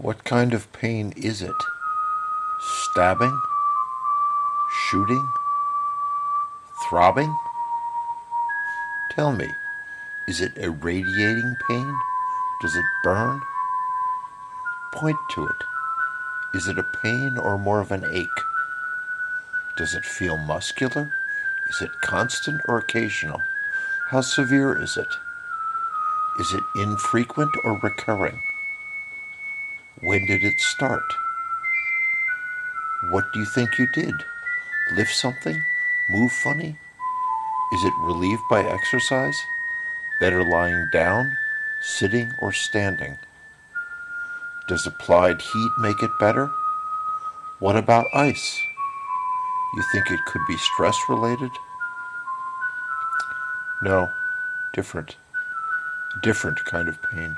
What kind of pain is it? Stabbing? Shooting? Throbbing? Tell me, is it irradiating pain? Does it burn? Point to it. Is it a pain or more of an ache? Does it feel muscular? Is it constant or occasional? How severe is it? Is it infrequent or recurring? When did it start? What do you think you did? Lift something? Move funny? Is it relieved by exercise? Better lying down, sitting, or standing? Does applied heat make it better? What about ice? You think it could be stress related? No, different. Different kind of pain.